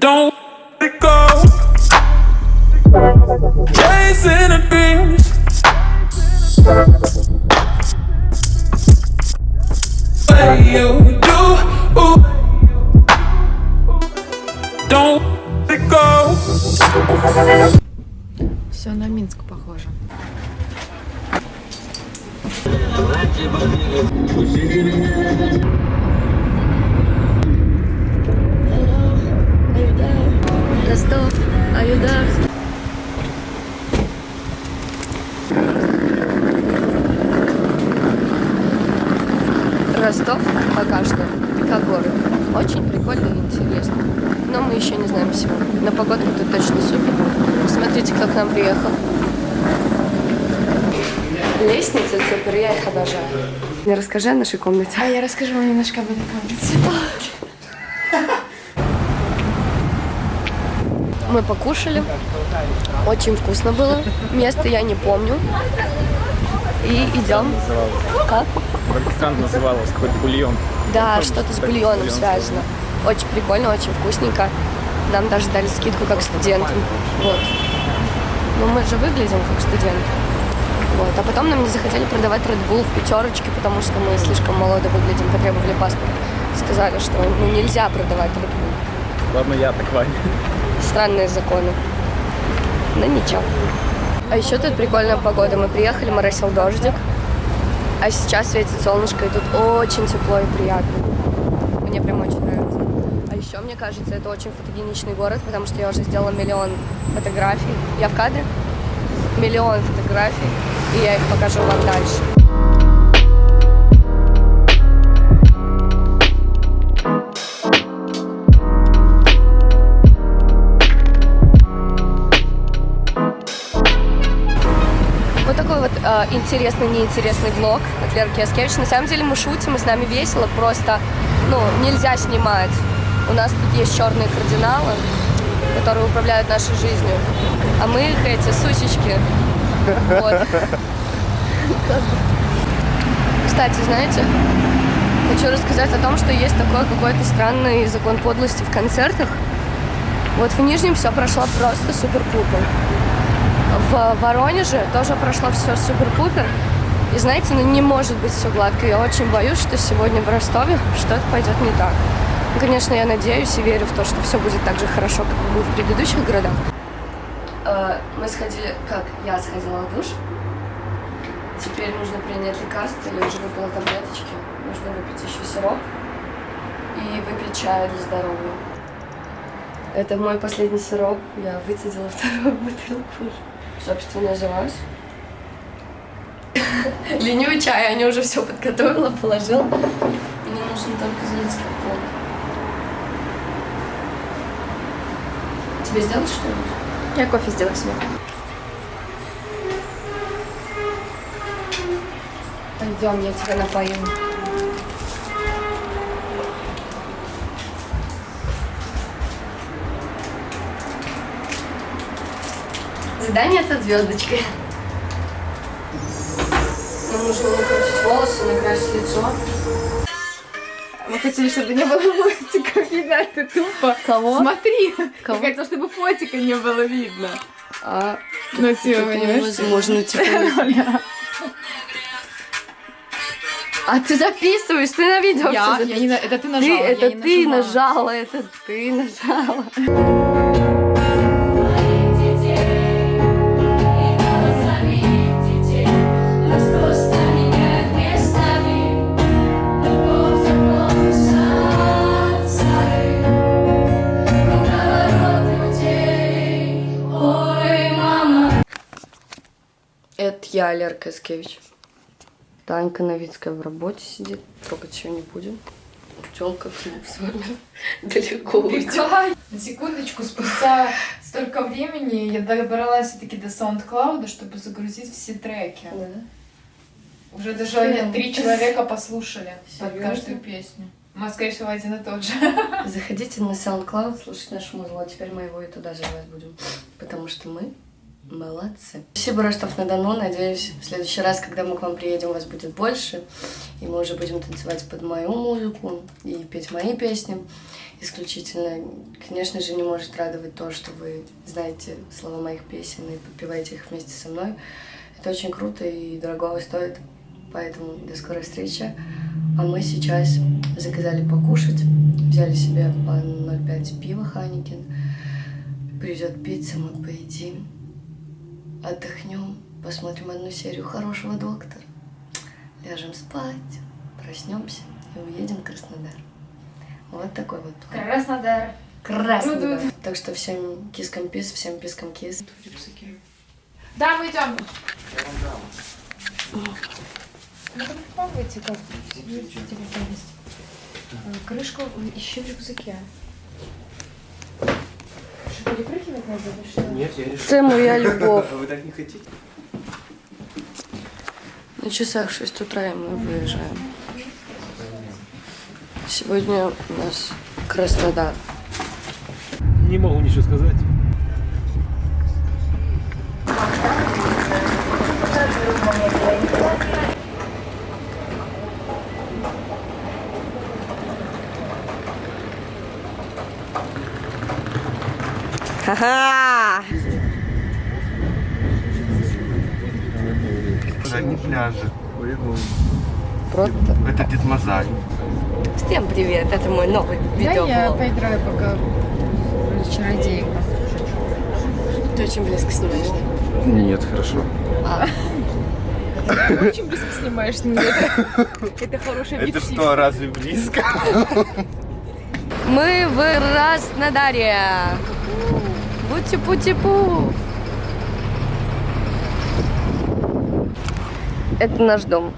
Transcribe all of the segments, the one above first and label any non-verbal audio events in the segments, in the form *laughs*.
Don't let it go. Chasing the dreams. Way you do. Ooh. Don't let it go. Все на Минск похоже. Ростов, Аюдар. Ростов пока что, как город, очень прикольно и интересно. Но мы еще не знаем всего. Но погодка тут точно супер. Смотрите, кто к нам приехал. Лестницы супер, я их обожаю. Не расскажи о нашей комнате. А я расскажу вам немножко об этой комнате. *laughs* Мы покушали. Очень вкусно было. Место я не помню. И идем. Как? Как странно называлось, какой-то бульон. Да, что-то с бульоном связано. Очень прикольно, очень вкусненько. Нам даже дали скидку как студентам. Вот. Ну, мы же выглядим как студенты. Вот. А потом нам не захотели продавать Red Bull в пятерочке, потому что мы слишком молодо выглядим, потребовали паспорт. Сказали, что ну, нельзя продавать Red Bull. Ладно, я так, Ваня. Странные законы. Но ничего. А еще тут прикольная погода. Мы приехали, моросил дождик. А сейчас светит солнышко, и тут очень тепло и приятно. Мне прям очень нравится. А еще, мне кажется, это очень фотогеничный город, потому что я уже сделала миллион фотографий. Я в кадре? Миллион фотографий, и я их покажу вам дальше. Интересный, неинтересный влог от Леры Кияскевич. На самом деле мы шутим, и с нами весело, просто, ну, нельзя снимать. У нас тут есть черные кардиналы, которые управляют нашей жизнью. А мы их эти сусечки. Вот. Кстати, знаете, хочу рассказать о том, что есть такой какой-то странный закон подлости в концертах. Вот в Нижнем все прошло просто супер-пупер. В Воронеже тоже прошло все супер-пупер. И знаете, ну не может быть все гладко. Я очень боюсь, что сегодня в Ростове что-то пойдет не так. Ну, конечно, я надеюсь и верю в то, что все будет так же хорошо, как было в предыдущих городах. Мы сходили, как я сходила в душ. Теперь нужно принять лекарство, я уже выпила таблеточки. Нужно выпить еще сироп и выпить чай для здоровья. Это мой последний сироп. Я выцедила вторую *laughs* бутылку уже. Собственно, взялась. Ленивый чай, Аня уже все подготовила, положила. Мне нужно только залить кипком. Тебе сделать что-нибудь? Я кофе сделаю себе. Пойдем, я тебя напою. Задание со звездочкой. Нам нужно накрутить волосы, накрасить лицо. Мы хотели, чтобы не было фотиков видно, это тупо. Кого? Смотри, Кого? я хотела, чтобы фотика не было видно. А, Ну, типа, понимаешь? невозможно, *laughs* типа. А ты записываешь, ты на видео Я, всё я не на- это ты нажала, Ты, я это ты нажала, это ты нажала. Это я, Лерка Искевич. Танька Новицкая в работе сидит. Трогать ее не будем. Пчелка к нам с вами *laughs* далеко уйдет. На секундочку, спустя столько времени я добралась все-таки до SoundCloud, чтобы загрузить все треки. Уже даже три человека послушали *laughs* под Серьезно? каждую песню. Мы, скорее всего, один и тот же. Заходите на SoundCloud, слушать наше музло. Теперь мы его и туда заливать будем. Потому что мы Молодцы. Спасибо, Ростов-на-Дону. Надеюсь, в следующий раз, когда мы к вам приедем, вас будет больше. И мы уже будем танцевать под мою музыку и петь мои песни исключительно. Конечно же, не может радовать то, что вы знаете слова моих песен и подпеваете их вместе со мной. Это очень круто и дорогого стоит. Поэтому до скорой встречи. А мы сейчас заказали покушать. Взяли себе по 0,5 пива Ханикин. Придет пицца, мы поедим. Отдохнем, посмотрим одну серию хорошего доктора. Ляжем спать, проснемся и уедем в Краснодар. Вот такой вот план. Краснодар. Краснодар. Так что всем кискам пис, всем пискам кис. Да, мы идем. Ну, попробуйте как Крышку ищи в рюкзаке. Перепрыгивать надо или что? Нет, я решил. Це моя любовь. А *laughs* вы так не хотите? На часах 6 утра и мы выезжаем. Сегодня у нас Краснодар. Не могу ничего сказать. Ха-ха! Задние пляжи. Просто. Это Дед Мазай. Всем привет, это мой новый Да, я поиграю пока в чародейку. Ты очень близко снимаешь, да? Нет, хорошо. *laughs* Очень близко снимаешь, нет. *laughs* Это хорошая Это что, разве близко? Мы в Краснодаре. Бути-пути-пу. Это наш дом.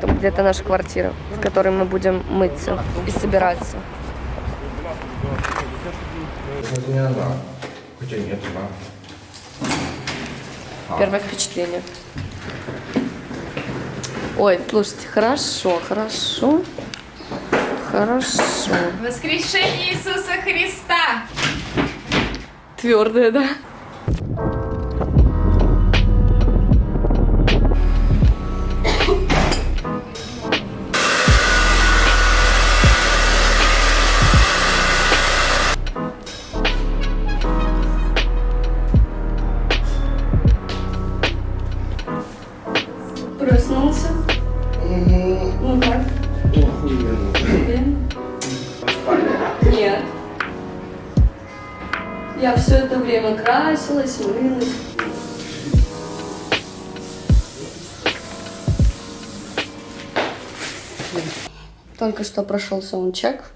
Там где-то наша квартира, в которой мы будем мыться и собираться. Первое впечатление. Ой, слушайте, хорошо, хорошо. Хорошо. Воскрешение Иисуса Христа! Твердая, да? Красилась, мылась. Только что прошел саундчек.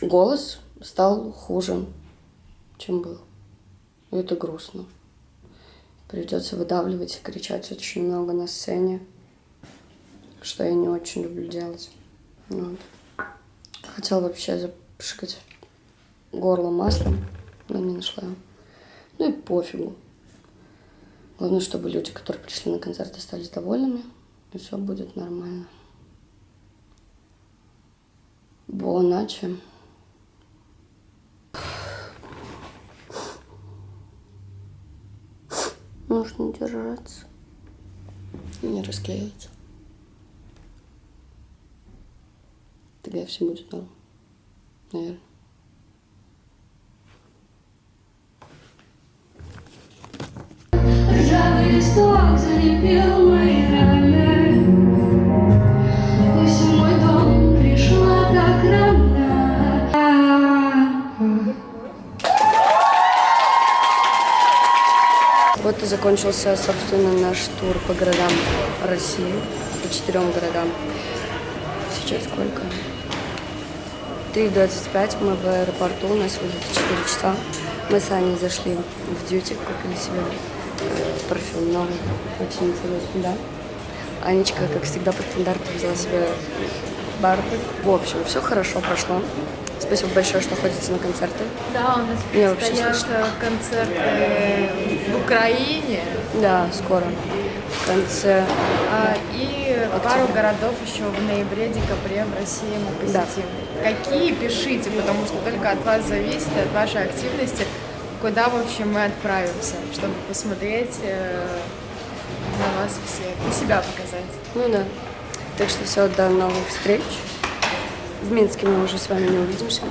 Голос стал хуже, чем был. И это грустно. Придется выдавливать и кричать очень много на сцене, что я не очень люблю делать. Вот. Хотела вообще запшикать горло маслом, но не нашла. Ну и пофигу. Главное, чтобы люди, которые пришли на концерт, остались довольными, и все будет нормально. Буоначе. Нужно держаться. Не расклеиваться. Тогда все будет норм. Наверное. Вот и закончился, собственно, наш тур по городам России, по четырем городам. Сейчас сколько? 3.25, мы в аэропорту, у нас выйдет 4 часа. Мы с Аней зашли в дьюти, купили себе парфюм новый, очень интересный, да. Анечка, как всегда, по стандарту взяла себе барбы. В общем, все хорошо прошло. Спасибо большое, что ходите на концерты. Да, у нас вообще предстоят слышала. концерты в Украине Да, скоро. В конце а, и пару городов еще в ноябре, декабре в России мы Да. посетим. Какие, пишите, потому что только от вас зависит, от вашей активности куда, в общем, мы отправимся, чтобы посмотреть э, на вас всех и себя показать. Ну да. Так что все, до новых встреч. В Минске мы уже с вами не увидимся.